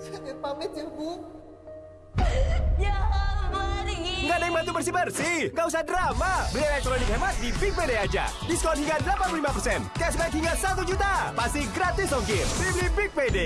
Saya pamit ya, Bu. Ya Jangan pergi. Nggak ada yang bantu bersih-bersih. Nggak usah drama. Beli elektronik hemat di Big PD aja. Diskon hingga 85%. Cashback hingga 1 juta. Pasti gratis ongkir. Beli Big PD.